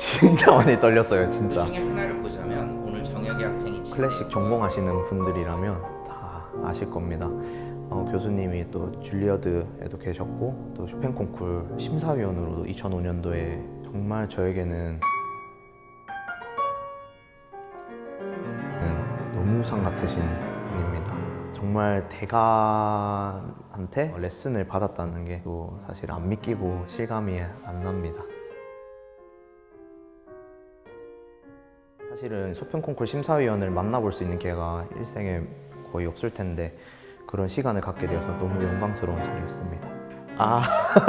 진짜 많이 떨렸어요 진짜 그 중에 하나를 보자면 오늘 정혁이 학생이 친 클래식 전공하시는 분들이라면 다 아실 겁니다 어, 교수님이 또 줄리어드에도 계셨고 또 쇼팽 콩쿨 심사위원으로도 2005년도에 정말 저에게는 너무 상 같으신 분입니다. 정말 대가한테 레슨을 받았다는 게 또 사실 안 믿기고 실감이 안 납니다. 사실은 쇼팽 콩쿨 심사위원을 만나볼 수 있는 기회가 일생에 거의 없을 텐데 그런 시간을 갖게 되어서 너무 영광스러운 자리였습니다. 아,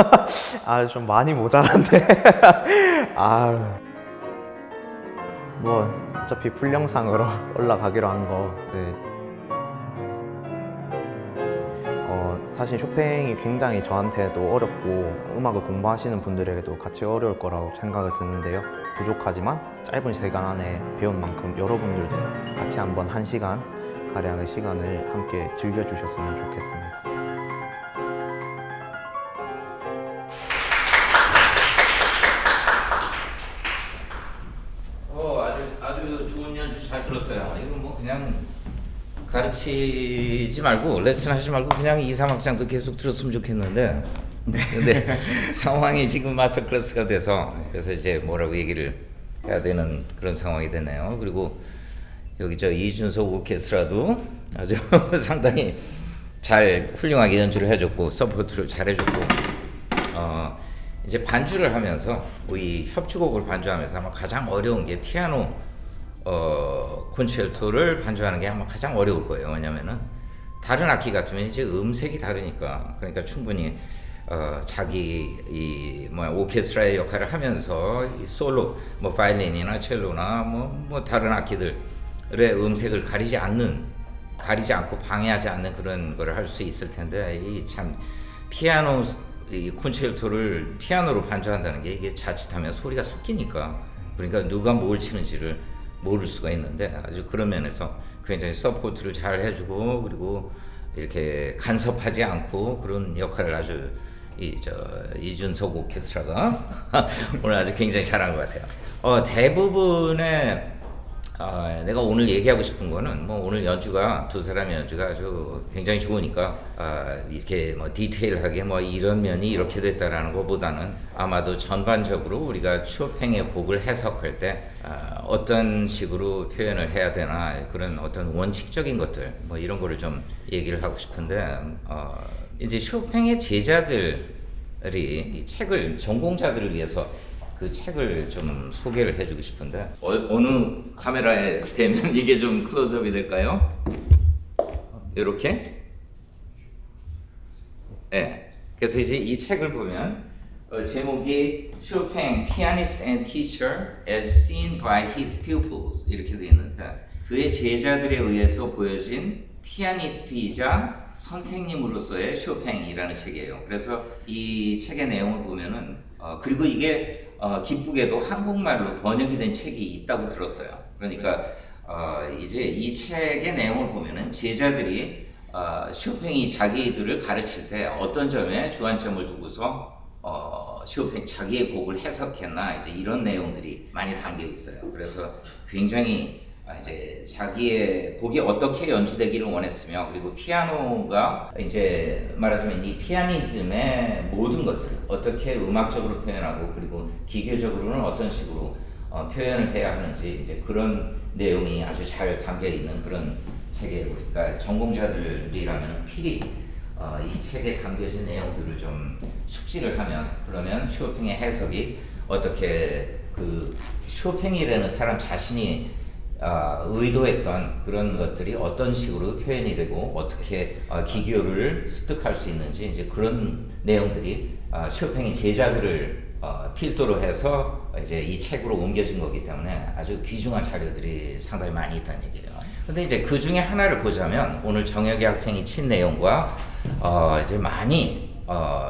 아, 좀 많이 모자란데. 아, 뭐 어차피 풀 영상으로 올라가기로 한 거. 네. 어, 사실 쇼팽이 굉장히 저한테도 어렵고 음악을 공부하시는 분들에게도 같이 어려울 거라고 생각이 드는데요. 부족하지만 짧은 시간 안에 배운 만큼 여러분들도 같이 한번 한 시간 가량의 시간을 함께 즐겨주셨으면 좋겠습니다. 가르치지 말고 레슨 하지 말고 그냥 2, 3학장도 계속 들었으면 좋겠는데 근데 상황이 지금 master class가 돼서 그래서 이제 뭐라고 얘기를 해야 되는 그런 상황이 되네요. 그리고 여기 저 이준석 오케스트라도 아주 상당히 잘 훌륭하게 연주를 해줬고 support를 잘 해줬고 어 이제 반주를 하면서 이 협주곡을 반주하면서 아마 가장 어려운 게 피아노 어 콘체르토를 반주하는 게 아마 가장 어려울 거예요. 왜냐면은 다른 악기 같으면 이제 음색이 다르니까 그러니까 충분히 어 자기 이 뭐야 오케스트라의 역할을 하면서 이 솔로 뭐 바이올린이나 첼로나 뭐 뭐 다른 악기들의 음색을 가리지 않는 가리지 않고 방해하지 않는 그런 거를 할수 있을 텐데 이 참 피아노 이 콘체르토를 피아노로 반주한다는 게 이게 자칫하면 소리가 섞이니까 그러니까 누가 뭘 치는지를 모를 수가 있는데 아주 그런 면에서 굉장히 support를 잘 해주고 그리고 이렇게 간섭하지 않고 그런 역할을 아주 이 저 이준석 오케스트라가 오늘 아주 굉장히 잘한 것 같아요. 어, 대부분의 아, 내가 오늘 얘기하고 싶은 거는 뭐 오늘 연주가 두 사람의 연주가 아주 굉장히 좋으니까 아, 이렇게 뭐 디테일하게 뭐 이런 면이 이렇게 됐다라는 것보다는 아마도 전반적으로 우리가 쇼팽의 곡을 해석할 때 아, 어떤 식으로 표현을 해야 되나 그런 어떤 원칙적인 것들 뭐 이런 거를 좀 얘기를 하고 싶은데 어, 이제 쇼팽의 제자들이 이 책을 전공자들을 위해서 그 책을 좀 소개를 해주고 싶은데 어, 느 카메라에 대면 이게 좀 클로즈업이 될까요? 이렇게? 네. 그래서 이제 이 책을 보면 어, 제목이 쇼팽 Pianist and Teacher as Seen by His Pupils 이렇게 되어 있는데 그의 제자들에 의해서 보여진 피아니스트이자 선생님으로서의 쇼팽이라는 책이에요. 그래서 이 책의 내용을 보면은 어, 그리고 이게 어, 기쁘게도 한국말로 번역이 된 책이 있다고 들었어요. 그러니까 어, 이제 이 책의 내용을 보면은 제자들이 어, 쇼팽이 자기들을 가르칠 때 어떤 점에 주안점을 두고서 어, 쇼팽 자기의 곡을 해석했나 이제 이런 내용들이 많이 담겨 있어요. 그래서 굉장히 아, 이제 자기의 곡이 어떻게 연주되기를 원했으며 그리고 피아노가 이제 말하자면 이 피아니즘의 모든 것들 어떻게 음악적으로 표현하고 그리고 기계적으로는 어떤 식으로 어, 표현을 해야 하는지 이제 그런 내용이 아주 잘 담겨 있는 그런 책이에요. 그러니까 전공자들이라면 필히 어, 이 책에 담겨진 내용들을 좀 숙지를 하면 그러면 쇼팽의 해석이 어떻게 그 쇼팽이라는 사람 자신이 어, 의도했던 그런 것들이 어떤 식으로 표현이 되고 어떻게 어, 기교를 습득할 수 있는지 이제 그런 내용들이 어, 쇼팽의 제자들을 어, 필두로 해서 이제 이 책으로 옮겨진 거기 때문에 아주 귀중한 자료들이 상당히 많이 있다는 얘기예요. 근데 이제 그 중에 하나를 보자면 오늘 정혁이 학생이 친 내용과 어, 이제 많이 어,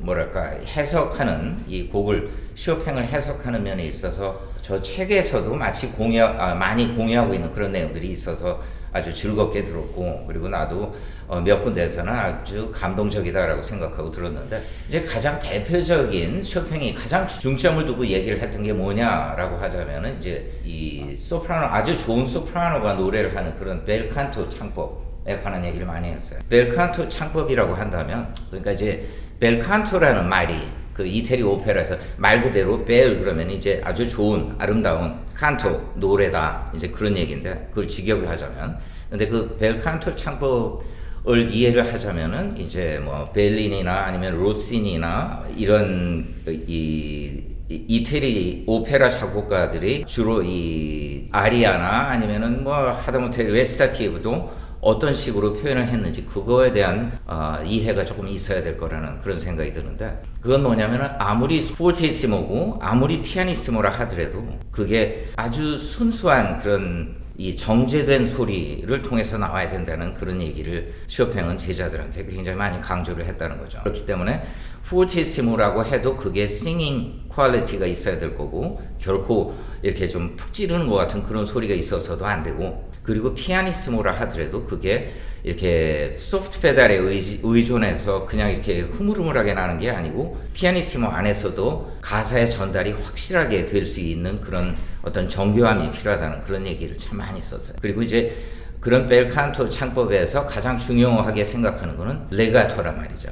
뭐랄까 해석하는 이 곡을 쇼팽을 해석하는 면에 있어서 저 책에서도 마치 공유 아, 많이 공유하고 있는 그런 내용들이 있어서 아주 즐겁게 들었고 그리고 나도 어, 몇 군데에서는 아주 감동적이다라고 생각하고 들었는데 이제 가장 대표적인 쇼팽이 가장 중점을 두고 얘기를 했던 게 뭐냐라고 하자면은 이제 이 소프라노 아주 좋은 소프라노가 노래를 하는 그런 벨칸토 창법에 관한 얘기를 많이 했어요. 벨칸토 창법이라고 한다면 그러니까 이제 벨칸토라는 말이 그 이태리 오페라에서 말 그대로 벨 그러면 이제 아주 좋은 아름다운 칸토 노래다. 이제 그런 얘기인데 그걸 직역을 하자면. 근데 그 벨 칸토 창법을 이해를 하자면은 이제 뭐 벨린이나 아니면 로시니나 이런 이 이- 이태리 오페라 작곡가들이 주로 이 아리아나 아니면은 뭐 하다못해 레스타티브도 어떤 식으로 표현을 했는지 그거에 대한 어, 이해가 조금 있어야 될 거라는 그런 생각이 드는데 그건 뭐냐면은 아무리 포르테이시모고 아무리 피아니시모라 하더라도 그게 아주 순수한 그런 이 정제된 소리를 통해서 나와야 된다는 그런 얘기를 쇼팽은 제자들한테 굉장히 많이 강조를 했다는 거죠. 그렇기 때문에 포르티시모라고 해도 그게 singing quality가 있어야 될 거고 결코 이렇게 좀 푹 찌르는 것 같은 그런 소리가 있어서도 안 되고 그리고 피아니시모라 하더라도 그게 이렇게 소프트 페달에 의존해서 그냥 이렇게 흐물흐물하게 나는 게 아니고 피아니시모 안에서도 가사의 전달이 확실하게 될 수 있는 그런 어떤 정교함이 필요하다는 그런 얘기를 참 많이 썼어요. 그리고 이제 그런 벨칸토 창법에서 가장 중요하게 생각하는 거는 레가토란 말이죠.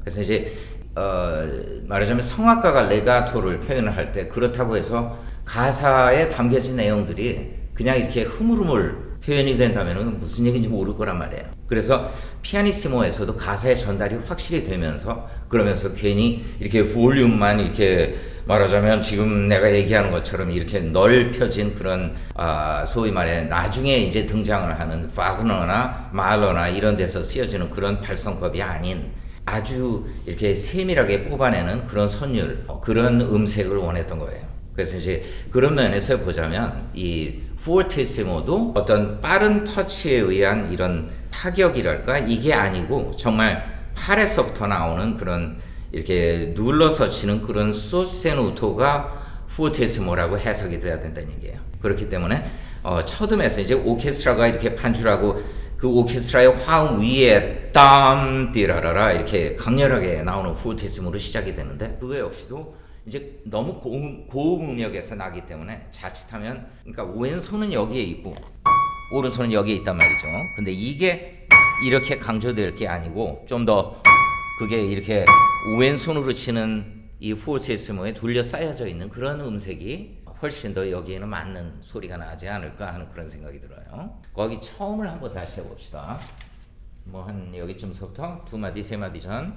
그래서 이제 어, 말하자면 성악가가 레가토를 표현을 할 때 그렇다고 해서 가사에 담겨진 내용들이 그냥 이렇게 흐물흐물 표현이 된다면 무슨 얘기인지 모를 거란 말이에요. 그래서 피아니시모에서도 가사의 전달이 확실히 되면서 그러면서 괜히 이렇게 볼륨만 이렇게 말하자면 지금 내가 얘기하는 것처럼 이렇게 넓혀진 그런 아 소위 말해 나중에 이제 등장을 하는 파그너나 말러나 이런 데서 쓰여지는 그런 발성법이 아닌 아주 이렇게 세밀하게 뽑아내는 그런 선율, 어, 그런 음색을 원했던 거예요. 그래서 이제 그런 면에서 보자면 이 포르테시모도 어떤 빠른 터치에 의한 이런 타격이랄까 이게 아니고 정말 팔에서부터 나오는 그런 이렇게 눌러서 치는 그런 소세노토가 포르테시모라고 해석이 돼야 된다는 얘기예요. 그렇기 때문에 어, 첫 음에서 이제 오케스트라가 이렇게 반주하고 그 오케스트라의 화음 위에 땀 띠라라라 이렇게 강렬하게 나오는 포르테시모로 시작이 되는데 그거 역시도 이제 너무 고음, 고음역에서 나기 때문에 자칫하면 그러니까 왼손은 여기에 있고 오른손은 여기에 있단 말이죠. 근데 이게 이렇게 강조될 게 아니고 좀 더 그게 이렇게 왼손으로 치는 이 포르테시모에 둘러싸여져 있는 그런 음색이 훨씬 더 여기에는 맞는 소리가 나지 않을까 하는 그런 생각이 들어요. 거기 처음을 한번 다시 해봅시다. 뭐 한 여기쯤서부터 두 마디 세 마디 전.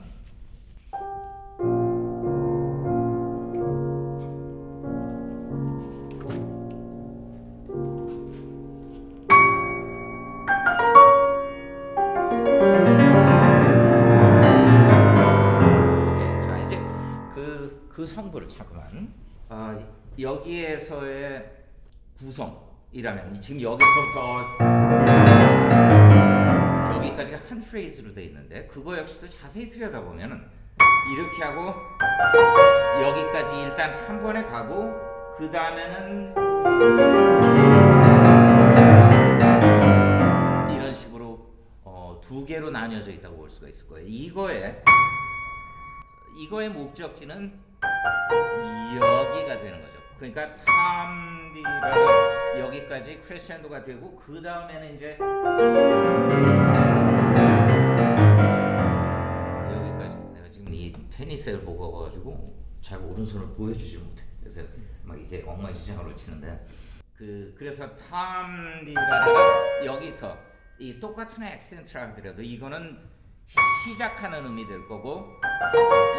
아, 여기에서의 구성이라면 이 지금 여기서부터 여기까지가 한 프레이즈로 돼 있는데 그거 역시도 자세히 들여다보면은 이렇게 하고 여기까지 일단 한 번에 가고 그 다음에는 이런 식으로 어, 두 개로 나뉘어져 있다고 볼 수가 있을 거예요. 이거에 이거의 목적지는 여기가 되는 거죠. 그러니까 탐디라가 여기까지 크레센도가 되고 그 다음에는 이제 여기까지 내가 지금 이 테니스를 보고 와가지고 잘 오른손을 보여주지 못해. 그래서 막 이렇게 엉망진창으로 치는데 그 그래서 탐디라가 여기서 이 똑같은 액센트라 하더라도 이거는 시작하는 의미 될 거고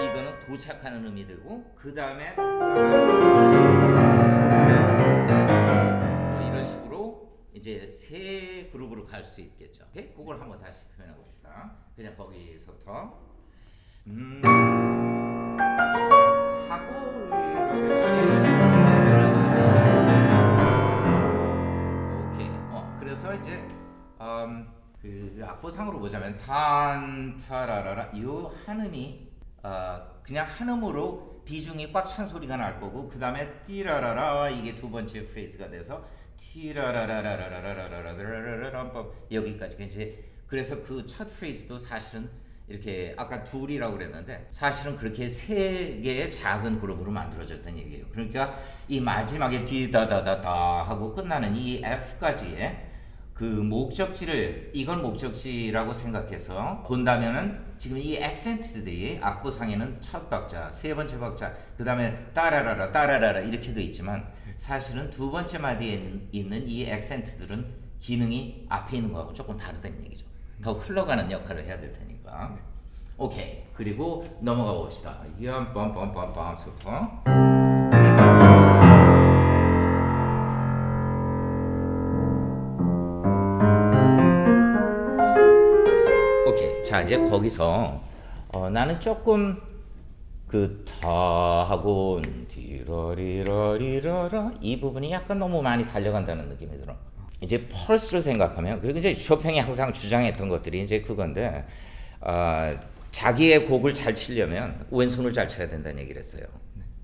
이거는 도착하는 의미 되고 그 다음에 뭐 이런 식으로 이제 세 그룹으로 갈 수 있겠죠. 그걸 한번 다시 표현해 봅시다. 그냥 거기서부터 음 이런 식으로. 어 그그 악보상으로 보자면 탄타라라라 요 한음이 어, 그냥 한음으로 비중이 꽉 찬 소리가 날 거고 그 다음에 띠라라라 이게 두 번째 프레이즈가 돼서 티라라라라라라라라라라라라 여기까지 이제 그래서 그 첫 프레이즈도 사실은 이렇게 아까 둘이라고 그랬는데 사실은 그렇게 세 개의 작은 그룹으로 만들어졌던 얘기예요. 이 마지막에 디다다다다 하고 끝나는 이 F까지의 그 목적지를 이건 목적지라고 생각해서 본다면은 지금 이 액센트들이 악보상에는 첫 박자, 세 번째 박자, 그 다음에 따라라라 따라라라 이렇게 돼 있지만 사실은 두 번째 마디에 있는- 이 액센트들은 기능이 앞에 있는 거하고 조금 다르다는 얘기죠. 더 흘러가는 역할을 해야 될 테니까. 오케이. 그리고 넘어가 봅시다. 빰빰빰빰빰부터. 자 이제 거기서 어, 나는 조금 그 타하고 디러리러리러라 이 부분이 약간 너무 많이 달려간다는 느낌이 들어. 이제 펄스를 생각하면 그리고 이제 쇼팽이 항상 주장했던 것들이 이제 그건데 어, 자기의 곡을 잘 치려면 왼손을 잘 쳐야 된다는 얘기를 했어요.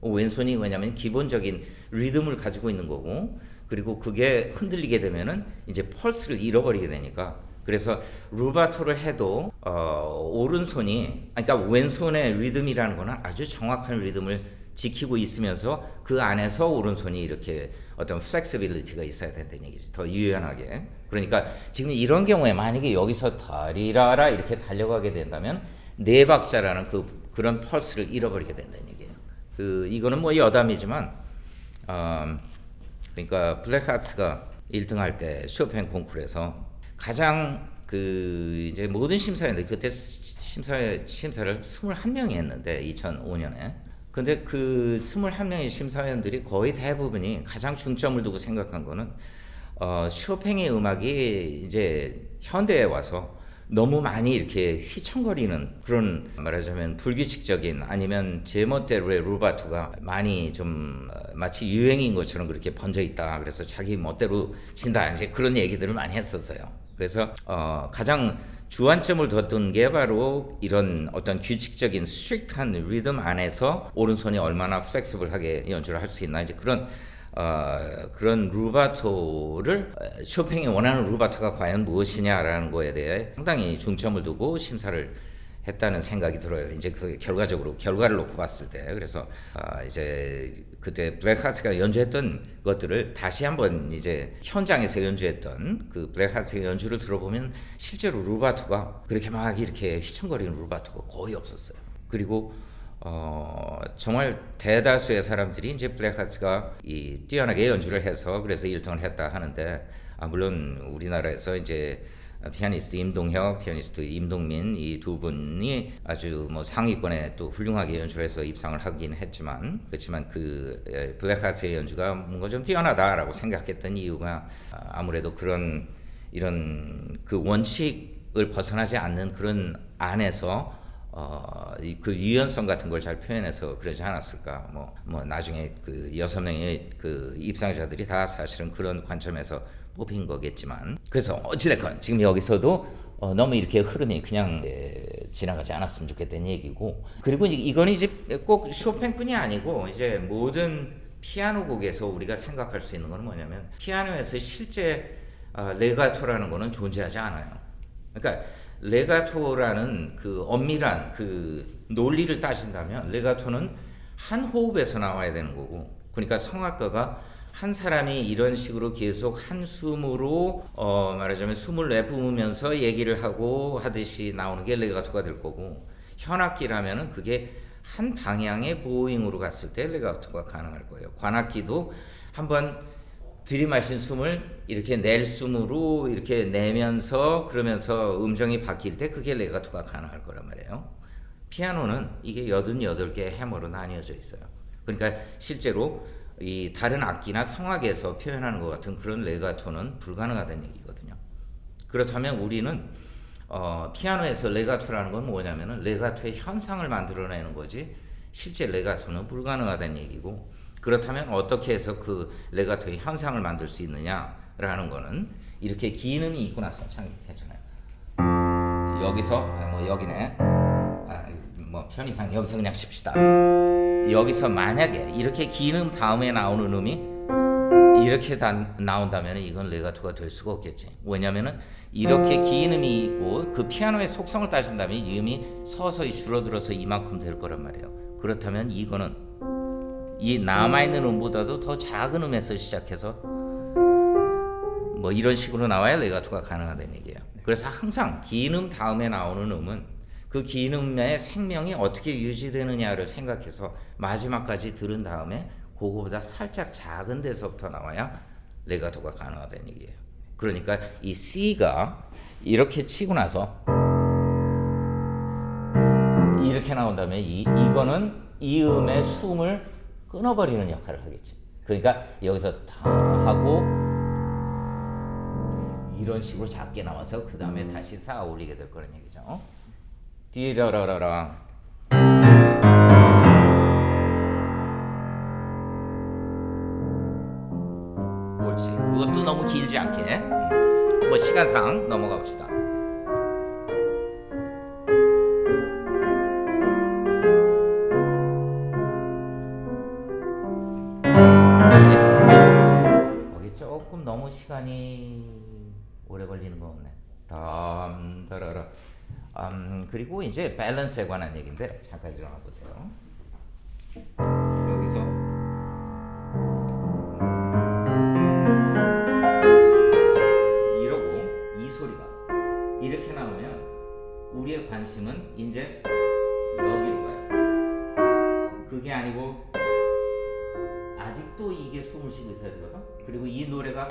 왼손이 왜냐면 기본적인 리듬을 가지고 있는 거고 그리고 그게 흔들리게 되면은 이제 펄스를 잃어버리게 되니까 그래서 루바토를 해도 어, 오른손이 아니, 그러니까 왼손의 리듬이라는 거는 아주 정확한 리듬을 지키고 있으면서 그 안에서 오른손이 이렇게 어떤 flexibility가 있어야 된다는 얘기지 더 유연하게 그러니까 지금 이런 경우에 만약에 여기서 다리라라 이렇게 달려가게 된다면 네 박자라는 그 그런 펄스를 잃어버리게 된다는 얘기예요. 그 이거는 뭐 여담이지만 어, 그러니까 블랙하츠가 1등 할 때 쇼팽 콩쿠르에서 가장 그 이제 모든 심사위원들 그때 심사 심사를 21명이 했는데 2005년에 근데 그 21명의 심사위원들이 거의 대부분이 가장 중점을 두고 생각한 거는 어, 쇼팽의 음악이 이제 현대에 와서 너무 많이 이렇게 휘청거리는 그런 말하자면 불규칙적인 아니면 제멋대로의 루바토가 많이 좀 어, 마치 유행인 것처럼 그렇게 번져 있다. 그래서 자기 멋대로 친다. 이제 그런 얘기들을 많이 했었어요. 그래서 어, 가장 주안점을 뒀던 게 바로 이런 어떤 규칙적인 strict한 리듬 안에서 오른손이 얼마나 flexible하게 연주를 할 수 있나 이제 그런 어, 그런 루바토를 어, 쇼팽이 원하는 루바토가 과연 무엇이냐라는 거에 대해 상당히 중점을 두고 심사를 했다는 생각이 들어요. 이제 그 결과적으로 결과를 놓고 봤을 때 그래서 아, 이제 그때 블레하츠가 연주했던 것들을 다시 한번 이제 현장에서 연주했던 그 블레하츠의 연주를 들어보면 실제로 루바토가 그렇게 막 이렇게 휘청거리는 루바토가 거의 없었어요. 그리고 어, 정말 대다수의 사람들이 이제 블랙하츠가 이 뛰어나게 연주를 해서 그래서 1등을 했다 하는데 아, 물론 우리나라에서 이제 피아니스트 임동혁, 피아니스트 임동민 이 두 분이 아주 뭐 상위권에 또 훌륭하게 연주를 해서 입상을 하긴 했지만 그렇지만 그 에, 블랙하츠의 연주가 뭔가 좀 뛰어나다라고 생각했던 이유가 아, 아무래도 그런 이런 그 원칙을 벗어나지 않는 그런 안에서 어, 이그 유연성 같은 걸 잘 표현해서 그러지 않았을까. 뭐, 뭐 나중에 그 여섯 명의 그 입상자들이 다 사실은 그런 관점에서 뽑힌 거겠지만. 그래서 어찌됐건 지금 여기서도 어, 너무 이렇게 흐름이 그냥 에, 지나가지 않았으면 좋겠다는 얘기고. 그리고 이건 이제 꼭 쇼팽뿐이 아니고 이제 모든 피아노 곡에서 우리가 생각할 수 있는 거는 뭐냐면 피아노에서 실제 아, 레가토라는 거는 존재하지 않아요. 그러니까 레가토라는 그 엄밀한 그 논리를 따진다면 레가토는 한 호흡에서 나와야 되는 거고 그러니까 성악가가 한 사람이 이런 식으로 계속 한 숨으로 어 말하자면 숨을 내뿜으면서 얘기를 하고 하듯이 나오는 게 레가토가 될 거고 현악기라면은 그게 한 방향의 보잉으로 갔을 때 레가토가 가능할 거예요. 관악기도 한번 들이마신 숨을 이렇게 낼 숨으로 이렇게 내면서 그러면서 음정이 바뀔 때 그게 레가토가 가능할 거란 말이에요. 피아노는 이게 88개의 해머로 나뉘어져 있어요. 그러니까 실제로 이 다른 악기나 성악에서 표현하는 것 같은 그런 레가토는 불가능하다는 얘기거든요. 그렇다면 우리는 어, 피아노에서 레가토라는 건 뭐냐면은 레가토의 현상을 만들어내는 거지 실제 레가토는 불가능하다는 얘기고 그렇다면 어떻게 해서 그 레가토의 현상을 만들 수 있느냐라는 거는 이렇게 기능이 있고 나서 참 괜찮아요. 여기서 아, 뭐 여기네. 아, 뭐 편의상 여기서 그냥 칩시다. 여기서 만약에 이렇게 긴음 다음에 나오는 음이 이렇게 다 나온다면 이건 레가토가 될 수가 없겠지. 왜냐면은 이렇게 긴 음이 있고 그 피아노의 속성을 따진다면 이 음이 서서히 줄어들어서 이만큼 될 거란 말이에요. 그렇다면 이거는 이 남아 있는 음보다도 더 작은 음에서 시작해서 뭐 이런 식으로 나와야 레가토가 가능하다는 얘기예요. 그래서 항상 긴 음 다음에 나오는 음은 그긴 음의 생명이 어떻게 유지되느냐를 생각해서 마지막까지 들은 다음에 그거보다 살짝 작은 데서부터 나와야 레가토가 가능하다는 얘기예요. 그러니까 이 C가 이렇게 치고 나서 이렇게 나온다면 이 이거는 이 음의 숨을 끊어버리는 역할을 하겠지. 그러니까 여기서 다 하고 이런 식으로 작게 나와서 그 다음에 다시 쌓아 올리게 될 거란 얘기죠. 디라라라라. 옳지. 그것도 너무 길지 않게. 음. 뭐 시간상 넘어가 봅시다. 네. 거기 조금 너무 시간이 오래 걸리는 거 없네. 담 다라라. 음, 그리고 이제 밸런스에 관한 얘기인데 잠깐 일어나 보세요. 여기서 이러고 이 소리가 이렇게 나오면 우리의 관심은 이제 여기로 가요. 그게 아니고 아직도 이게 숨을 쉬고 있어야 되거든. 그리고 이 노래가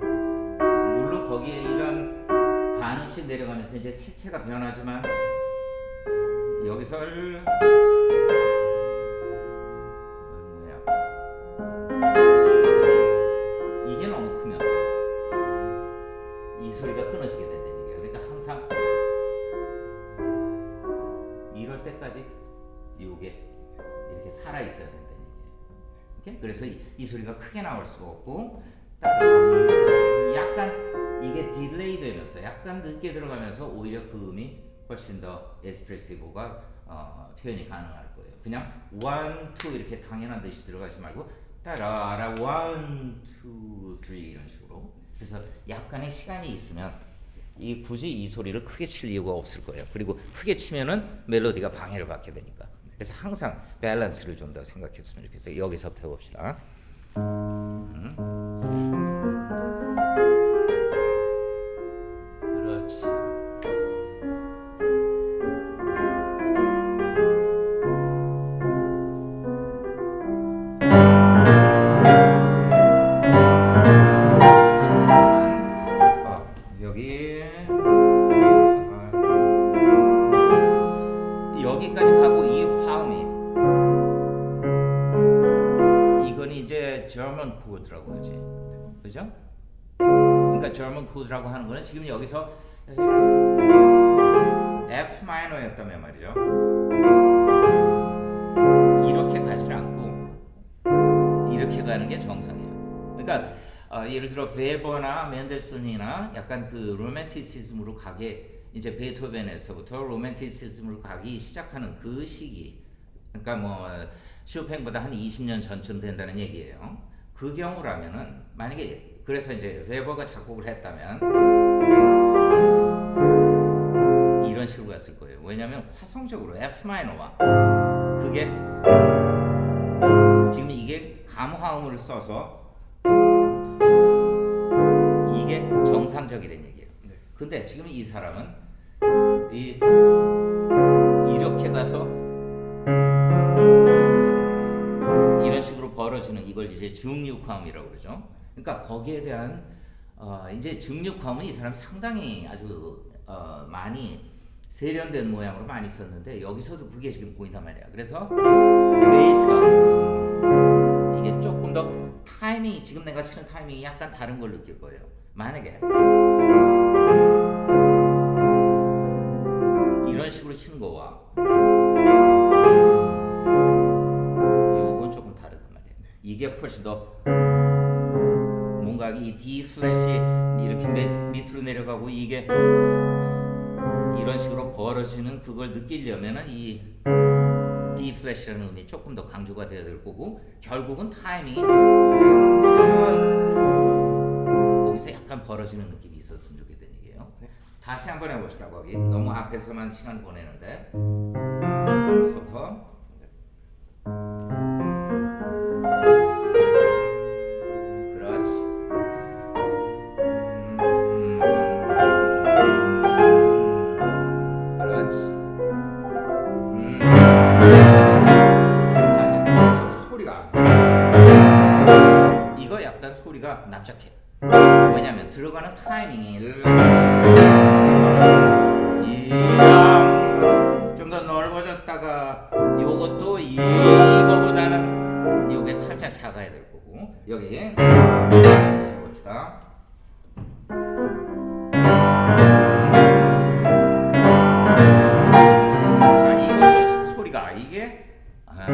물론 거기에 이런 반음씩 내려가면서 이제 색채가 변하지만 여기서 를- 뭐야 이게 너무 크면 이 소리가 끊어지게 된다는 얘기예요. 그러니까 항상 이럴 때까지 이게 이렇게 살아 있어야 된다는 얘기예요. 그래서 이, 이 소리가 크게 나올 수가 없고 약간 늦게 들어가면서 오히려 그 음이 훨씬 더 에스프레시보가 어, 표현이 가능할 거예요. 그냥 one, two 이렇게 당연한 듯이 들어가지 말고 따라라 one, two, three 이런 식으로. 그래서 약간의 시간이 있으면 이 굳이 이 소리를 크게 칠 이유가 없을 거예요. 그리고 크게 치면은 멜로디가 방해를 받게 되니까. 그래서 항상 밸런스를 좀 더 생각했으면 좋겠어요. 여기서부터 해봅시다. 그 chord라고 하는 거는 지금 여기서 F 마이너였다면 말이죠. 이렇게 가지 않고 이렇게 가는 게 정상이에요. 그러니까 어, 예를 들어 베버나 멘델슨이나 약간 그 로맨티시즘으로 가게 이제 베토벤에서부터 로맨티시즘으로 가기 시작하는 그 시기. 그러니까 뭐 쇼팽보다 한 20년 전쯤 된다는 얘기예요. 그 경우라면은 만약에 그래서 이제 베버가 작곡을 했다면 이런 식으로 갔을 거예요. 왜냐하면 화성적으로 F 마이너와 그게 지금 이게 감화음을 써서 이게 정상적이란 얘기예요. 근데 지금 이 사람은 이 이렇게 가서 이런 식으로 벌어지는 이걸 이제 증육화음이라고 그러죠. 그러니까 거기에 대한 어 이제 증육화음은 이 사람 상당히 아주 어 많이 세련된 모양으로 많이 썼는데 여기서도 그게 지금 보인단 말이야. 그래서 베이스가 이게 조금 더 타이밍이 지금 내가 치는 타이밍이 약간 다른 걸 느낄 거예요. 만약에 이런 식으로 치는 거와 이건 조금 다르단 말이에요. 이게 훨씬 더 뭔가 이 D 플랫이 이렇게 밑, 밑으로 내려가고 이게 이런 식으로 벌어지는 그걸 느끼려면은 이 D 플래시라는 음이 조금 더 강조가 돼야 될 거고 결국은 타이밍이 거기서 약간 벌어지는 느낌이 있었으면 좋겠다는 얘기예요. 다시 한번 해봅시다. 거기 너무 앞에서만 시간 보내는데 서터 소리가 납작해. 왜냐면 들어가는 타이밍이 좀더 넓어졌다가 요것도 이거보다는 요게 살짝 작아야 될 거고 여기 다시 해봅시다. 자 이것도 소- 소리가 이게 아,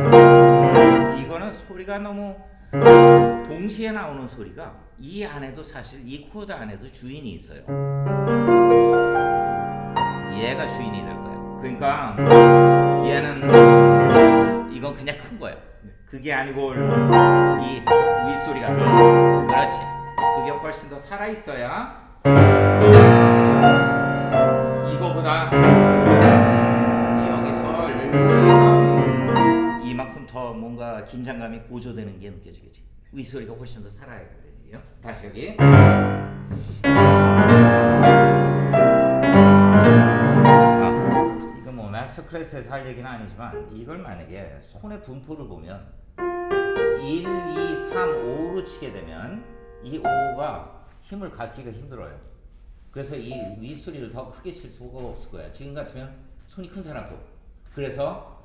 이거는 소리가 너무 동시에 나오는 소리가 이 안에도 사실 이 코드 안에도 주인이 있어요. 얘가 주인이 될 거예요. 그러니까 얘는 이건 그냥 큰 거예요. 그게 아니고 이 윗소리가 그렇지. 그게 훨씬 더 살아 있어야 이거보다 여기서 이만큼 더 뭔가 긴장감이 고조되는 게 느껴지겠지. 윗소리가 훨씬 더 살아야 얘기예요. 다시 여기. 아, 이거 뭐 마스터 클래스에서 할 얘기는 아니지만 이걸 만약에 손의 분포를 보면 1, 2, 3, 5로 치게 되면 이 5가 힘을 갖기가 힘들어요. 그래서 이 윗소리를 더 크게 칠 수가 없을 거야. 지금 같으면 손이 큰 사람도. 그래서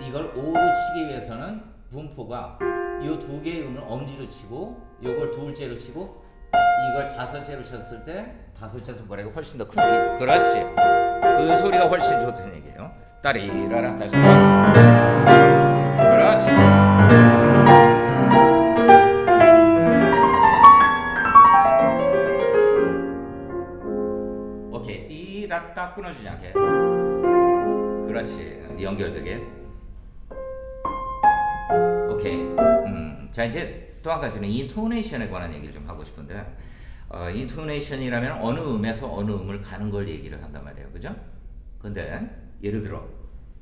이걸 5로 치기 위해서는 분포가 이 두 개의 음을 엄지로 치고 요걸 둘째로 치고 이걸 다섯째로 쳤을 때 다섯째 손가락이 훨씬 더큰 피. 그렇지. 그 소리가 훨씬 좋다는 얘기예요. 따리라라 다시 한번. 그렇지. 오케이. 띠라따 끊어주지 않게. 그렇지. 연결되게. 자 이제 또 한 가지는 인토네이션에 관한 얘기를 좀 하고 싶은데 어, 인토네이션이라면 어느 음에서 어느 음을 가는 걸 얘기를 한단 말이에요, 그죠? 근데 예를 들어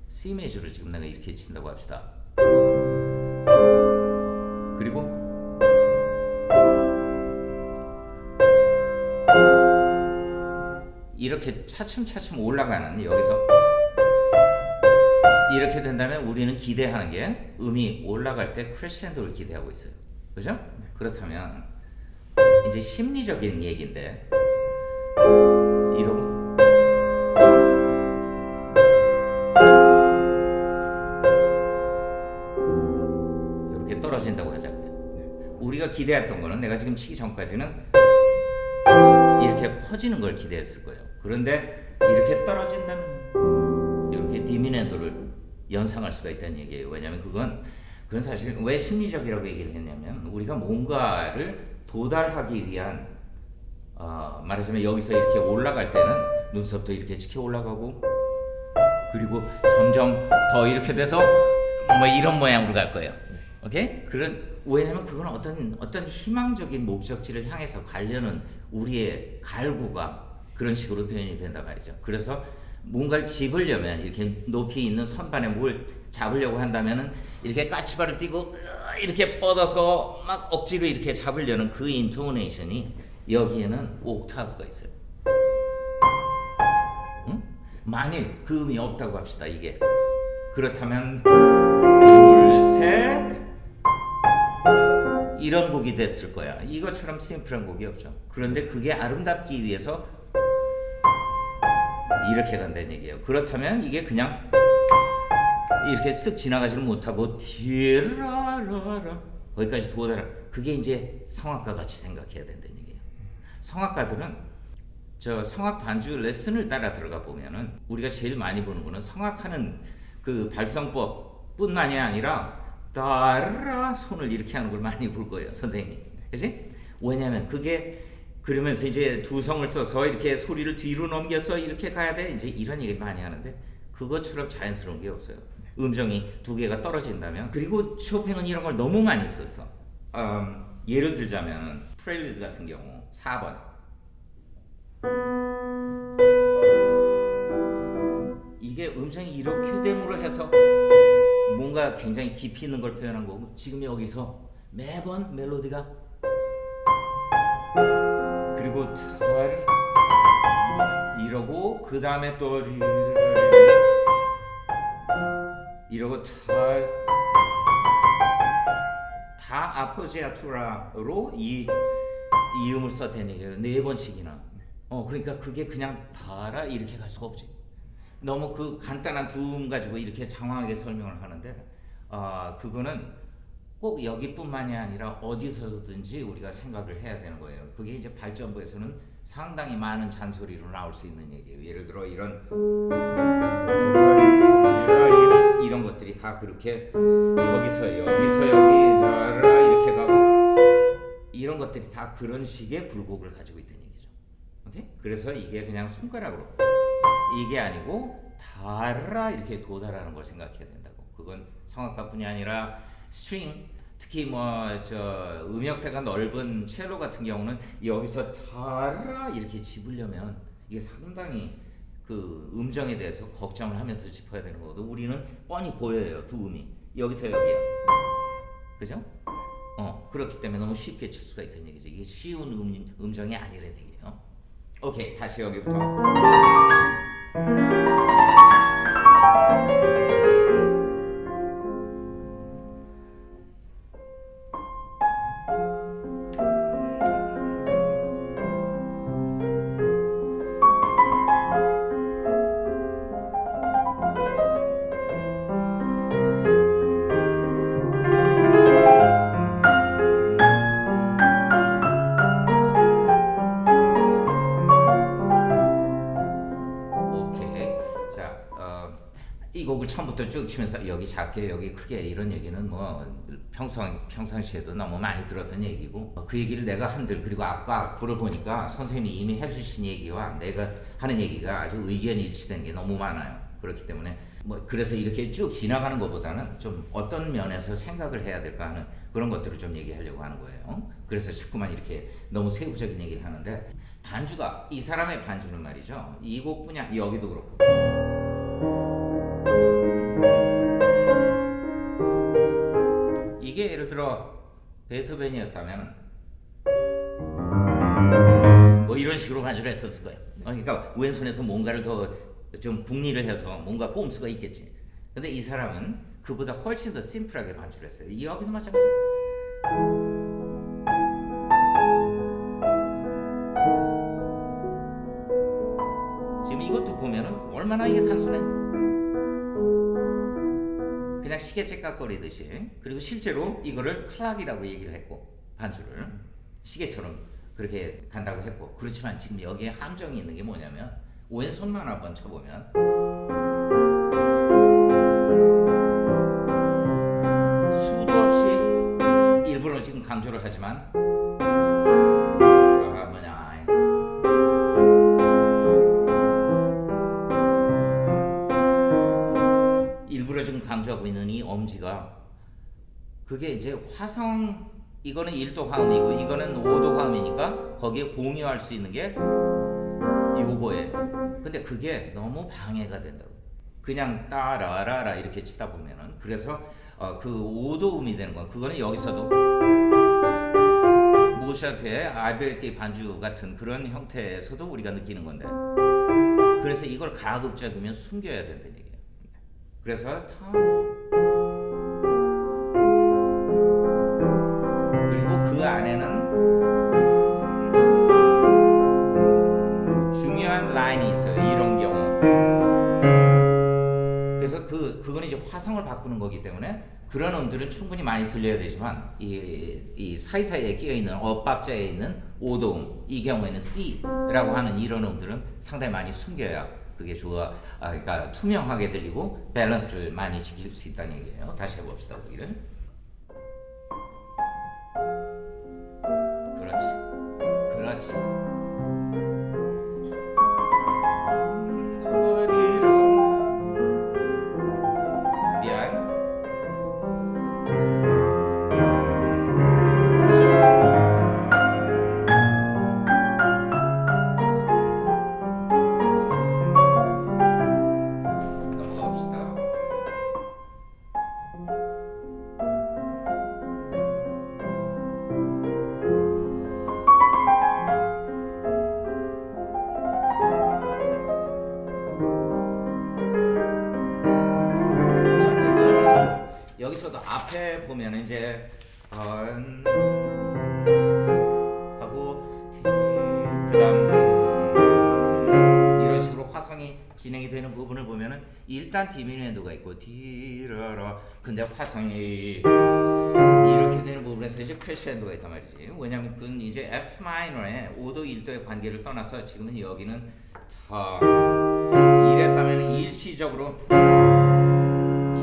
C 메저를 지금 내가 이렇게 친다고 합시다. 그리고 이렇게 차츰차츰 올라가는 여기서 이렇게 된다면 우리는 기대하는 게 음이 올라갈 때 크레센도를 기대하고 있어요. 그죠? 그렇다면 이제 심리적인 얘기인데 이러고 이렇게 떨어진다고 하자고요. 우리가 기대했던 거는 내가 지금 치기 전까지는 이렇게 커지는 걸 기대했을 거예요. 그런데 이렇게 떨어진다면 이렇게 디미네도를 연상할 수가 있다는 얘기예요. 왜냐하면 그건 그건 사실 왜 심리적이라고 얘기를 했냐면 우리가 뭔가를 도달하기 위한 어, 말하자면 여기서 이렇게 올라갈 때는 눈썹도 이렇게 치켜 올라가고 그리고 점점 더 이렇게 돼서 뭐 이런 모양으로 갈 거예요. 오케이? 그런 왜냐면 그건 어떤 어떤 희망적인 목적지를 향해서 가려는 우리의 갈구가 그런 식으로 표현이 된단 말이죠. 그래서 뭔가를 집으려면 이렇게 높이 있는 선반에 뭘 잡으려고 한다면은 이렇게 까치발을 띄고 이렇게 뻗어서 막 억지로 이렇게 잡으려는 그 인토네이션이 여기에는 옥타브가 있어요. 응? 만일 그 음이 없다고 합시다. 이게 그렇다면 둘, 셋 이런 곡이 됐을 거야. 이것처럼 심플한 곡이 없죠. 그런데 그게 아름답기 위해서 이렇게 간다는 얘기예요. 그렇다면 이게 그냥 이렇게 쓱 지나가지는 못하고 디라라라 거기까지 도달하. 그게 이제 성악가 같이 생각해야 된다는 얘기예요. 성악가들은 저 성악 반주 레슨을 따라 들어가 보면은 우리가 제일 많이 보는 거는 성악하는 그 발성법 뿐만이 아니라 따라 손을 이렇게 하는 걸 많이 볼 거예요, 선생님. 그지? 왜냐하면 그게 그러면서 이제 두 성을 써서 이렇게 소리를 뒤로 넘겨서 이렇게 가야 돼. 이제 이런 얘기를 많이 하는데 그것처럼 자연스러운 게 없어요. 음정이 두 개가 떨어진다면 그리고 쇼팽은 이런 걸 너무 많이 썼어. 음, 예를 들자면 프렐리드 같은 경우 4번 이게 음정이 이렇게 됨으로 해서 뭔가 굉장히 깊이 있는 걸 표현한 거고 지금 여기서 매번 멜로디가 그리고 털 이러고 그 다음에 또 이러고 털다 아포지아투라로 이 이음을 얘기예요. 네 번씩이나. 어 그러니까 그게 그냥 달아 이렇게 갈 수가 없지. 너무 그 간단한 두 음 가지고 이렇게 장황하게 설명을 하는데 아 그거는 꼭 여기뿐만이 아니라 어디서든지 우리가 생각을 해야 되는 거예요. 그게 이제 발전부에서는 상당히 많은 잔소리로 나올 수 있는 얘기예요. 예를 들어 이런 이런 것들이 다 그렇게 여기서 여기서 여기 이렇게 가고 이런 것들이 다 그런 식의 굴곡을 가지고 있다는 얘기죠. 오케이? 그래서 이게 그냥 손가락으로 이게 아니고 달아 이렇게 도달하는 걸 생각해야 된다고. 그건 성악가뿐이 아니라 String 특히 뭐 저 음역대가 넓은 첼로 같은 경우는 여기서 달아 이렇게 짚으려면 이게 상당히 그 음정에 대해서 걱정을 하면서 짚어야 되는 거거든. 우리는 뻔히 보여요 두 음이 여기서 여기야. 그죠? 어 그렇기 때문에 너무 쉽게 칠 수가 있다는 얘기죠. 이게 쉬운 음, 음정이 아니라는 얘기예요. 오케이 다시 여기부터. 치면서 여기 작게 여기 크게 이런 얘기는 뭐 평상 평상시에도 너무 많이 들었던 얘기고 어, 그 얘기를 내가 한들 그리고 아까 악보를 보니까 선생님이 이미 해주신 얘기와 내가 하는 얘기가 아주 의견 일치된 게 너무 많아요. 그렇기 때문에 뭐 그래서 이렇게 쭉 지나가는 것보다는 좀 어떤 면에서 생각을 해야 될까 하는 그런 것들을 좀 얘기하려고 하는 거예요. 그래서 자꾸만 이렇게 너무 세부적인 얘기를 하는데 반주가 이 사람의 반주는 말이죠. 이 곡뿐이 아니 여기도 그렇고 베토벤이었다면 뭐 이런 식으로 반주를 했었을 거예요. 어, 그러니까 왼손에서 뭔가를 더 좀 북리를 해서 뭔가 꼼수가 있겠지. 근데 이 사람은 그보다 훨씬 더 심플하게 반주를 했어요. 이 여기도 마찬가지. 지금 이것도 보면은 얼마나 이게 단순해. 그냥 시계 째깍거리듯이 그리고 실제로 이거를 클락이라고 얘기를 했고 반주를 시계처럼 그렇게 간다고 했고 그렇지만 지금 여기에 함정이 있는 게 뭐냐면 왼손만 한번 쳐보면 수도 없이 일부러 지금 강조를 하지만 그게 이제 화성 이거는 1도 화음이고 이거는 5도 화음이니까 거기에 공유할 수 있는 게 요거예요. 근데 그게 너무 방해가 된다고. 그냥 따라라라 이렇게 치다 보면은 그래서 어, 그 5도 음이 되는 건 그거는 여기서도 모샤트의 알베르티 반주 같은 그런 형태에서도 우리가 느끼는 건데 그래서 이걸 가급적이면 숨겨야 된다는 얘기예요. 그래서 타 화성을 바꾸는 거기 때문에 그런 음들은 충분히 많이 들려야 되지만 이, 이 사이사이에 끼어 있는 엇박자에 있는 오도음 이 경우에는 C라고 하는 이런 음들은 상당히 많이 숨겨야 그게 좋아 아, 그러니까 투명하게 들리고 밸런스를 많이 지킬 수 있다는 얘기예요. 다시 해봅시다 우리를. 그렇지, 그렇지. F 마이너의 5도 1도의 관계를 떠나서 지금은 여기는 다 이랬다면 일시적으로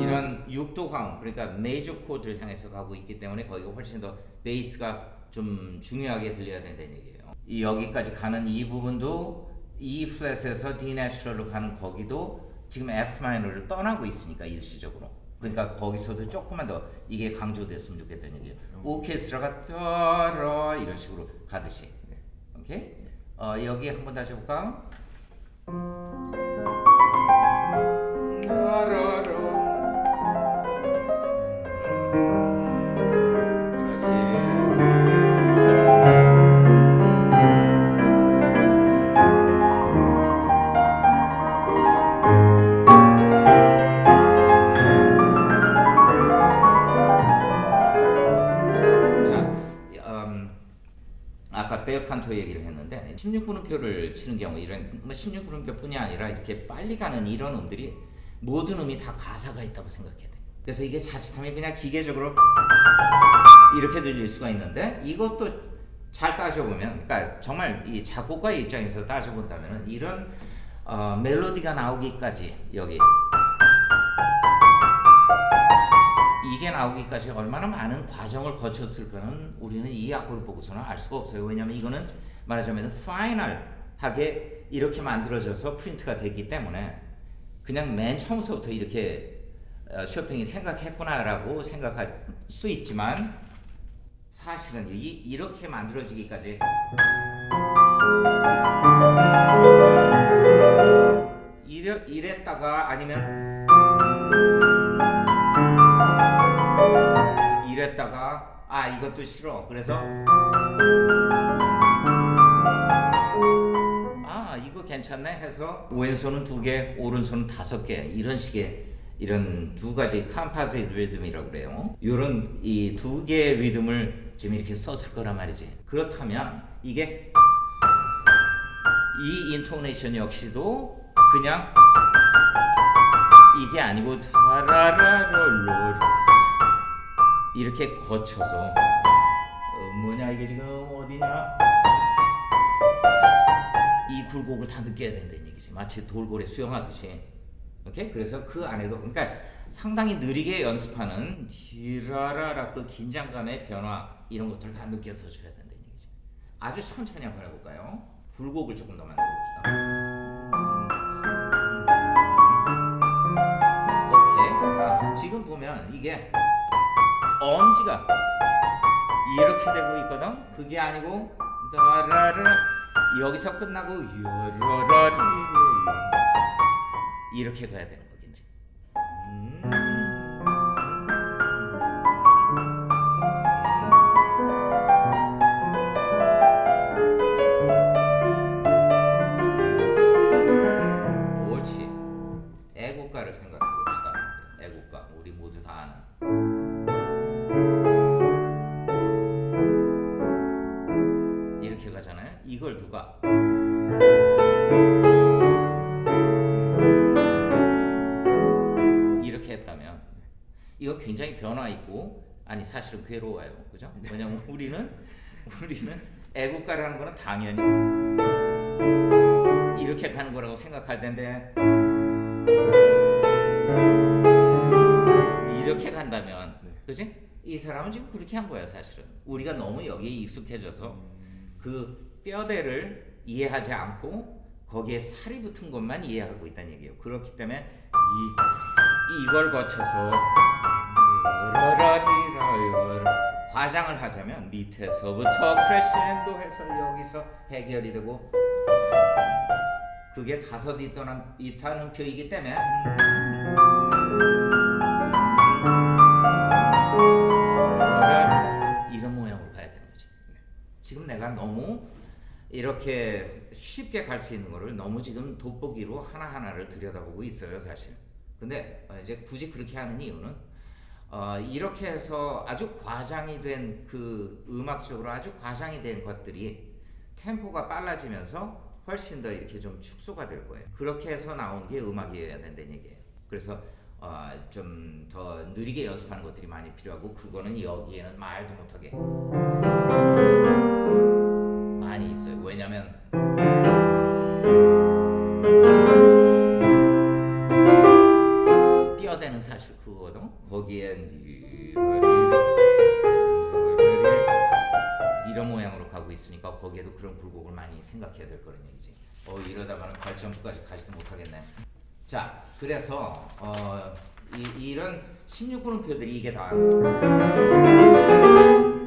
이런 6도 화음 그러니까 메이저 코드를 향해서 가고 있기 때문에 거기가 훨씬 더 베이스가 좀 중요하게 들려야 된다는 얘기예요. 이 여기까지 가는 이 부분도 E 플랫에서 D 내추럴로 가는 거기도 지금 F 마이너를 떠나고 있으니까 일시적으로. 그러니까 거기서도 조금만 더 이게 강조됐으면 좋겠다는 얘기예요. 오케스트라가 따라 이런 식으로 가듯이. 오케이? 어, 여기 한 번 다시 해볼까? 따라라. 베어칸토 얘기를 했는데 16분음표를 치는 경우 이런 뭐 16분음표뿐이 아니라 이렇게 빨리 가는 이런 음들이 모든 음이 다 가사가 있다고 생각해야 돼. 그래서 이게 자칫하면 그냥 기계적으로 이렇게 들릴 수가 있는데 이것도 잘 따져보면 그러니까 정말 이 작곡가의 입장에서 따져본다면 이런 어, 멜로디가 나오기까지 여기 이게 나오기까지 얼마나 많은 과정을 거쳤을 까는 우리는 이 악보를 보고서는 알 수가 없어요. 왜냐하면 이거는 말하자면 파이널하게 이렇게 만들어져서 프린트가 됐기 때문에 그냥 맨 처음서부터 이렇게 어, 쇼팽이 생각했구나라고 생각할 수 있지만 사실은 이, 이렇게 만들어지기까지 이랬다가 아니면 이랬다가 아 이것도 싫어. 그래서 아 이거 괜찮네 해서 왼손은 두개 오른손은 다섯 개. 이런 식의 이런 두 가지 컴파sit 리듬이라고 그래요. 이런 이 두 개의 리듬을 지금 이렇게 썼을 거란 말이지. 그렇다면 이게 이 인토네이션 역시도 그냥 이게 아니고 타라라롤롤 이렇게 거쳐서 어, 뭐냐 이게 지금 어디냐? 이 굴곡을 다 느껴야 된다는 얘기지. 마치 돌고래 수영하듯이. 오케이? 그래서 그 안에도 그러니까 상당히 느리게 연습하는 디라라라 그 긴장감의 변화 이런 것들을 다 느껴서 줘야 된다는 얘기지. 아주 천천히 한번 해볼까요? 굴곡을 조금 더 만들어 봅시다. 지금 보면 이게 엄지가 이렇게 되고 있거든. 그게 아니고 라라라 여기서 끝나고 이렇게 가야 되는 거겠 사실은 괴로워요. 그죠? 왜냐면 우리는 우리는 애국가라는 거는 당연히 이렇게 가는 거라고 생각할 텐데 이렇게 간다면 그지? 이 사람은 지금 그렇게 한 거야 사실은 우리가 너무 여기에 익숙해져서 그 뼈대를 이해하지 않고 거기에 살이 붙은 것만 이해하고 있다는 얘기예요. 그렇기 때문에 이 이걸 거쳐서 과장을 하자면 밑에서부터 크레센도 해서 여기서 해결이 되고 그게 다섯 이터는 이타는 표이기 때문에 이런 모양으로 가야 되는 거지. 지금 내가 너무 이렇게 쉽게 갈 수 있는 거를 너무 지금 돋보기로 하나하나를 들여다보고 있어요, 사실. 근데 어, 이제 굳이 그렇게 하는 이유는 어, 이렇게 해서 아주 과장이 된 그 음악적으로 아주 과장이 된 것들이 템포가 빨라지면서 훨씬 더 이렇게 좀 축소가 될 거예요. 그렇게 해서 나온 게 음악이어야 된다는 얘기예요. 그래서 어, 좀 더 느리게 연습하는 것들이 많이 필요하고 그거는 여기에는 말도 못하게 많이 있어요. 왜냐면 뼈대는 사실 그거거든. 거기에 이런 모양으로 가고 있으니까 거기에도 그런 굴곡을 많이 생각해야 될 거란 얘기지. 어 이러다가는 발전부까지 가지도 못하겠네. 자, 그래서 어, 이, 이런 16분음표들이 이게 다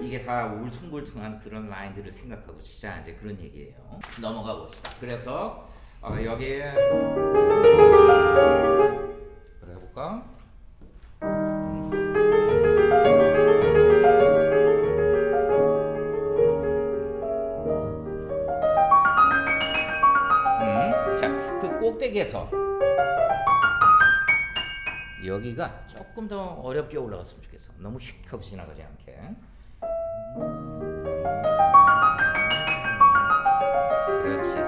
이게 다 울퉁불퉁한 그런 라인들을 생각하고 치자 이제 그런 얘기예요. 넘어가 봅시다. 그래서 어, 여기에 그래 볼까? 그 꼭대기에서 여기가 조금 더 어렵게 올라갔으면 좋겠어. 너무 휙 하고 지나가지 않게. 그렇지.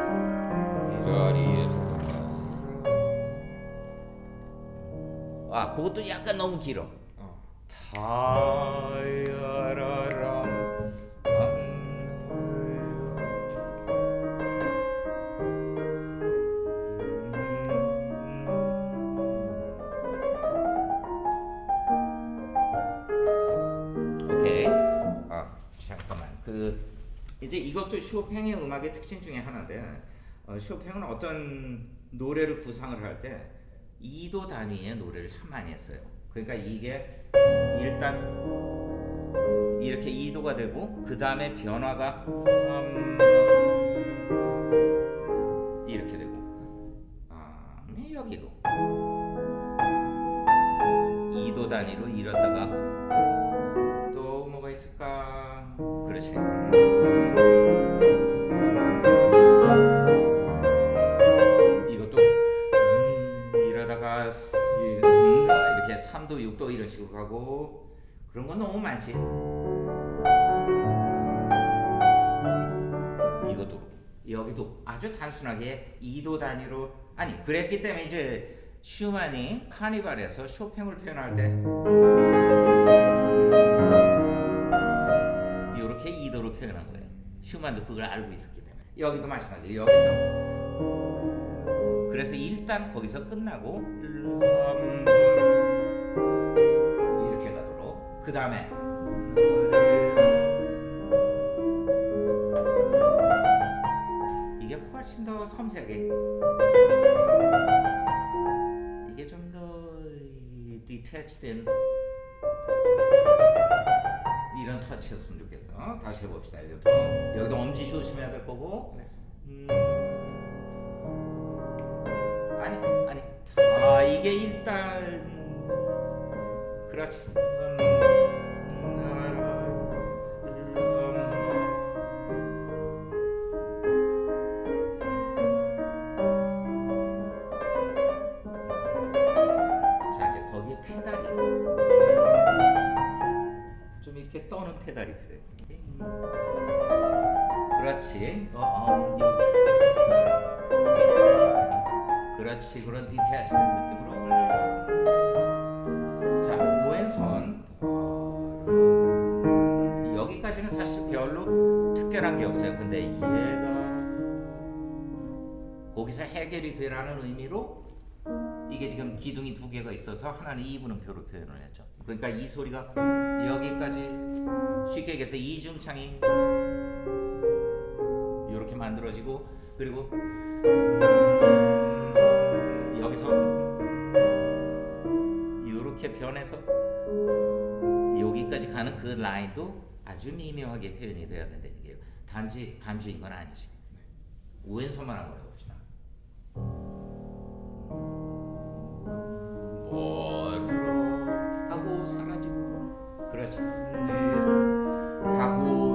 아, 그것도 약간 너무 길어. 타 이제 이것도 쇼팽의 음악의 특징 중에 하나인데 어, 쇼팽은 어떤 노래를 구상을 할 때 2도 단위의 노래를 참 많이 했어요. 그러니까 이게 일단 이렇게 2도가 되고 그 다음에 변화가 음, 가고 그런 건 너무 많지. 이것도 여기도 아주 단순하게 2도 단위로 아니 그랬기 때문에 이제 슈만이 카니발에서 쇼팽을 표현할 때 이렇게 2도로 표현한 거예요. 슈만도 그걸 알고 있었기 때문에 여기도 마찬가지. 여기서 그래서 일단 거기서 끝나고 음, 그 다음에 이게 훨씬 더 섬세하게 이게 좀 더 디태치된 이런 터치였으면 좋겠어. 다시 해봅시다. 여기부터 여기도 엄지 조심해야 될 거고. 음, 아니 아니 아 이게 일단 그렇지. 음, 이렇게 떠는 페달이 필요해. 그렇지. 어, 어. 그렇지. 그런 디테일한 느낌으로. 자, 왼손. 어, 여기까지는 사실 별로 특별한 게 없어요. 근데 얘가 거기서 해결이 되라는 의미로 이게 지금 기둥이 두 개가 있어서 하나는 이분음표로 표현을 했죠. 그러니까 이 소리가 여기까지 쉽게 얘기해서 이중창이 이렇게 만들어지고 그리고 음, 여기서 이렇게 변해서 여기까지 가는 그 라인도 아주 미묘하게 표현이 돼야 된다는 얘기예요. 단지 반주인 건 아니지. 왼손만 해 멀어 하고 사라지고 그렇지 하고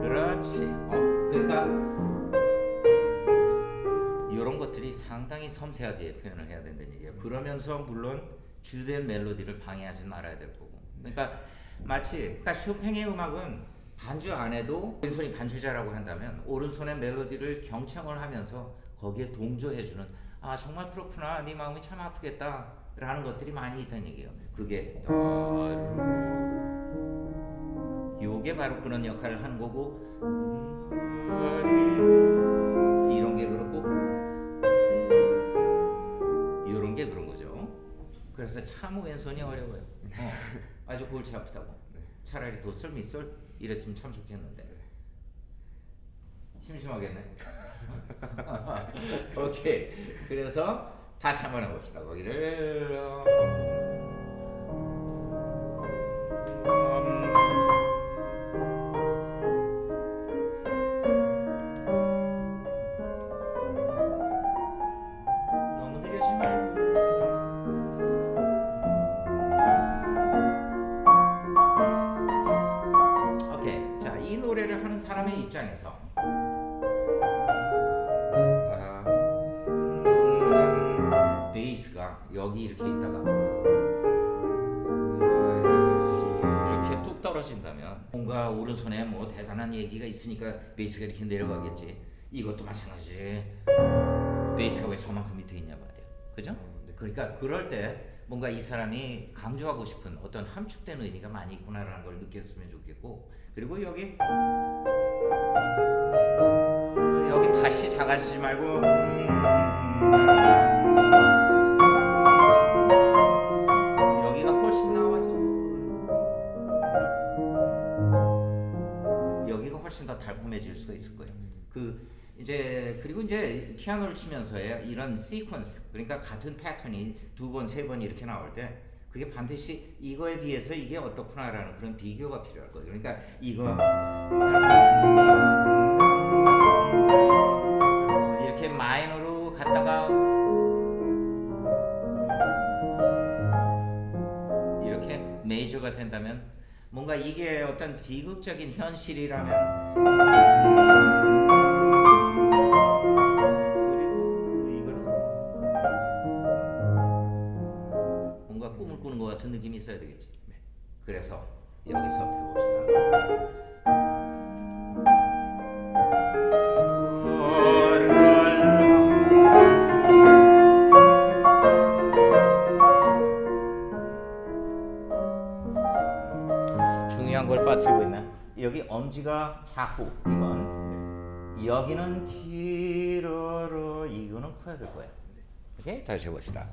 그렇지 어 그러니까 이런 것들이 상당히 섬세하게 표현을 해야 된다는 얘기예요. 그러면서 물론 주된 멜로디를 방해하지 말아야 될 거고. 그러니까 마치 그러니까 쇼팽의 음악은 반주 안 해도 왼손이 반주자라고 한다면 오른손의 멜로디를 경청을 하면서 거기에 동조해주는 아 정말 그렇구나. 네 마음이 참 아프겠다. 라는 것들이 많이 있다는 얘기예요. 그게 요게 바로 그런 역할을 하는 거고 이런 게 그렇고 이런 게 그런 거죠. 그래서 참 왼손이 어려워요. 어, 아주 골치 아프다고. 차라리 도솔 미솔 이랬으면 참 좋겠는데 심심하겠네. 오케이. 그래서 다시 한번 해봅시다. 거기를 있으니까 베이스가 이렇게 내려가겠지. 이것도 마찬가지 베이스가 왜 저만큼 밑에 있냐 말이야. 그죠? 그러니까 그럴 때 뭔가 이 사람이 강조하고 싶은 어떤 함축된 의미가 많이 있구나라는 걸 느꼈으면 좋겠고 그리고 여기 여기 다시 작아지지 말고 달콤해질 수가 있을 거예요. 그 이제 그리고 이제 피아노를 치면서의 이런 시퀀스 그러니까 같은 패턴이 두 번 세 번 이렇게 나올 때 그게 반드시 이거에 비해서 이게 어떻구나라는 그런 비교가 필요할 거예요. 그러니까 이거 이렇게 마이너로 갔다가 이렇게 메이저가 된다면 뭔가 이게 어떤 비극적인 현실이라면 그리고 이거는 뭔가 꿈을 꾸는 것 같은 느낌이 있어야 되겠지. 그래서 여기서 여기는 티로로 이거는 커야 될 거야. 오케이 다시 해봅시다.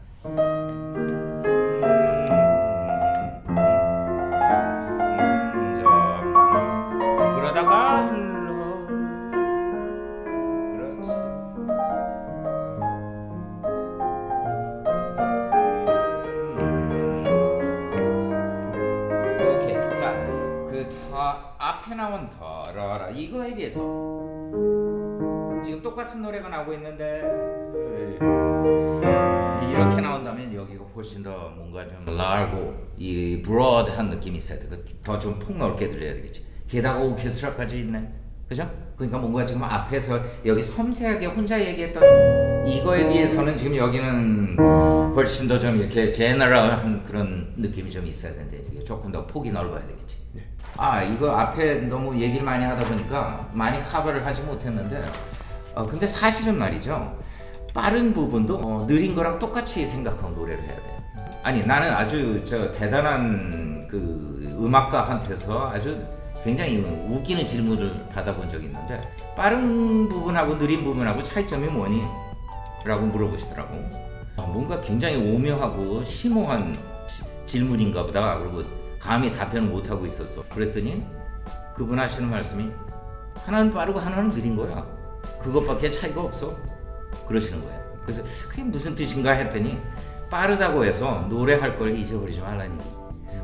300은 하고 있는데 네. 이렇게 나온다면 여기가 훨씬 더 뭔가 좀 라고 이 브로드한 느낌이 있어야 되고 그 더좀 폭넓게 들려야 되겠지. 게다가 오케스트라까지 있네. 그죠? 그러니까 뭔가 지금 앞에서 여기 섬세하게 혼자 얘기했던 이거에 비해서는 지금 여기는 훨씬 더 좀 이렇게 제너럴한 그런 느낌이 좀 있어야 되는데 조금 더 폭이 넓어야 되겠지. 네. 아 이거 앞에 너무 얘기를 많이 하다 보니까 많이 커버를 하지 못했는데 어 근데 사실은 말이죠. 빠른 부분도 어, 느린 거랑 똑같이 생각하고 노래를 해야 돼 아니 나는 아주 저 대단한 그 음악가한테서 아주 굉장히 웃기는 질문을 받아본 적이 있는데 빠른 부분하고 느린 부분하고 차이점이 뭐니? 라고 물어보시더라고. 어, 뭔가 굉장히 오묘하고 심오한 지- 질문인가 보다. 그리고 감히 답변을 못하고 있었어. 그랬더니 그분 하시는 말씀이 하나는 빠르고 하나는 느린 거야. 그것밖에 차이가 없어. 그러시는 거예요. 그래서 그게 무슨 뜻인가 했더니 빠르다고 해서 노래할 걸 잊어버리지 말라는.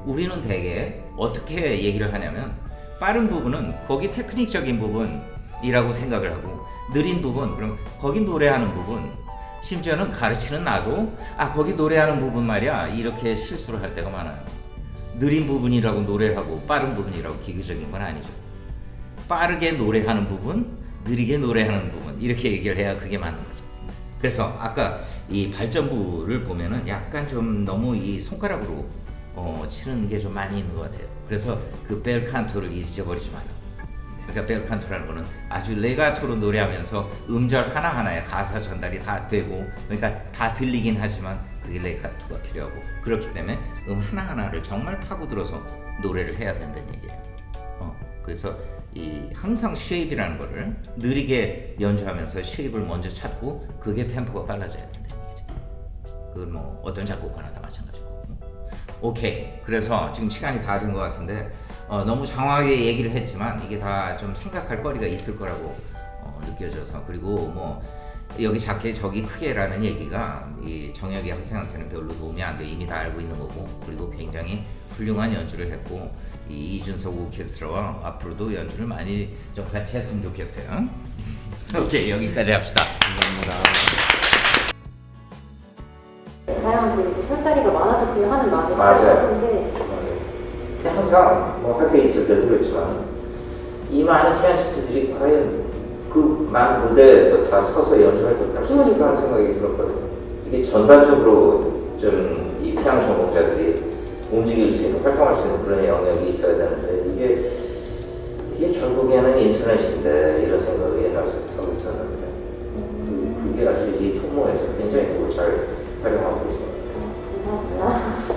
우리는 대개 어떻게 얘기를 하냐면 빠른 부분은 거기 테크닉적인 부분이라고 생각을 하고 느린 부분 그럼 거기 노래하는 부분 심지어는 가르치는 나도 아 거기 노래하는 부분 말이야 이렇게 실수를 할 때가 많아요. 느린 부분이라고 노래를 하고 빠른 부분이라고 기계적인 건 아니죠. 빠르게 노래하는 부분, 느리게 노래하는 부분 이렇게 얘기를 해야 그게 맞는 거죠. 그래서 아까 이 발전부를 보면은 약간 좀 너무 이 손가락으로 어, 치는 게 좀 많이 있는 것 같아요. 그래서 그 벨칸토를 잊어버리지 말라. 그러니까 벨칸토라는 거는 아주 레가토로 노래하면서 음절 하나하나에 가사 전달이 다 되고 그러니까 다 들리긴 하지만 그게 레가토가 필요하고 그렇기 때문에 음 하나하나를 정말 파고들어서 노래를 해야 된다는 얘기예요. 어, 그래서 이 항상 shape이라는 거를 느리게 연주하면서 shape을 먼저 찾고 그게 템포가 빨라져야 된다는 얘기죠. 그건 뭐 어떤 작곡가나 다 마찬가지고. 오케이. 그래서 지금 시간이 다 된 것 같은데 어, 너무 장황하게 얘기를 했지만 이게 다 좀 생각할 거리가 있을 거라고 어, 느껴져서 그리고 뭐 여기 작게 저기 크게라는 얘기가 이 정혁이 학생한테는 별로 도움이 안 돼 이미 다 알고 있는 거고 그리고 굉장히 훌륭한 연주를 했고 이 이준석 오케스트라와 앞으로도 연주를 많이 좀 같이 했으면 좋겠어요. 오케이 여기까지 합시다. 다양한 그 술자리가 많아졌으면 하는 마음이 맞아요. 항상 뭐 학교에 있을 때도 그랬지만 이 많은 피아니스트들이 과연 그 많은 무대에서 다 서서 연주할 하는 생각이 들었거든요. 이게 전반적으로 좀 이 피아노 전공자들이 움직일 수 있는, 활동할 수 있는 그런 영역이 있어야 되는데 이게 이게 결국에는 인터넷인데 이런 생각을 옛날부터 하고 있었는데 그, 그게 아주 이 통로에서 굉장히 잘 활용하고 있어요. 아,